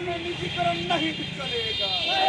में निजीकरण नहीं चलेगा।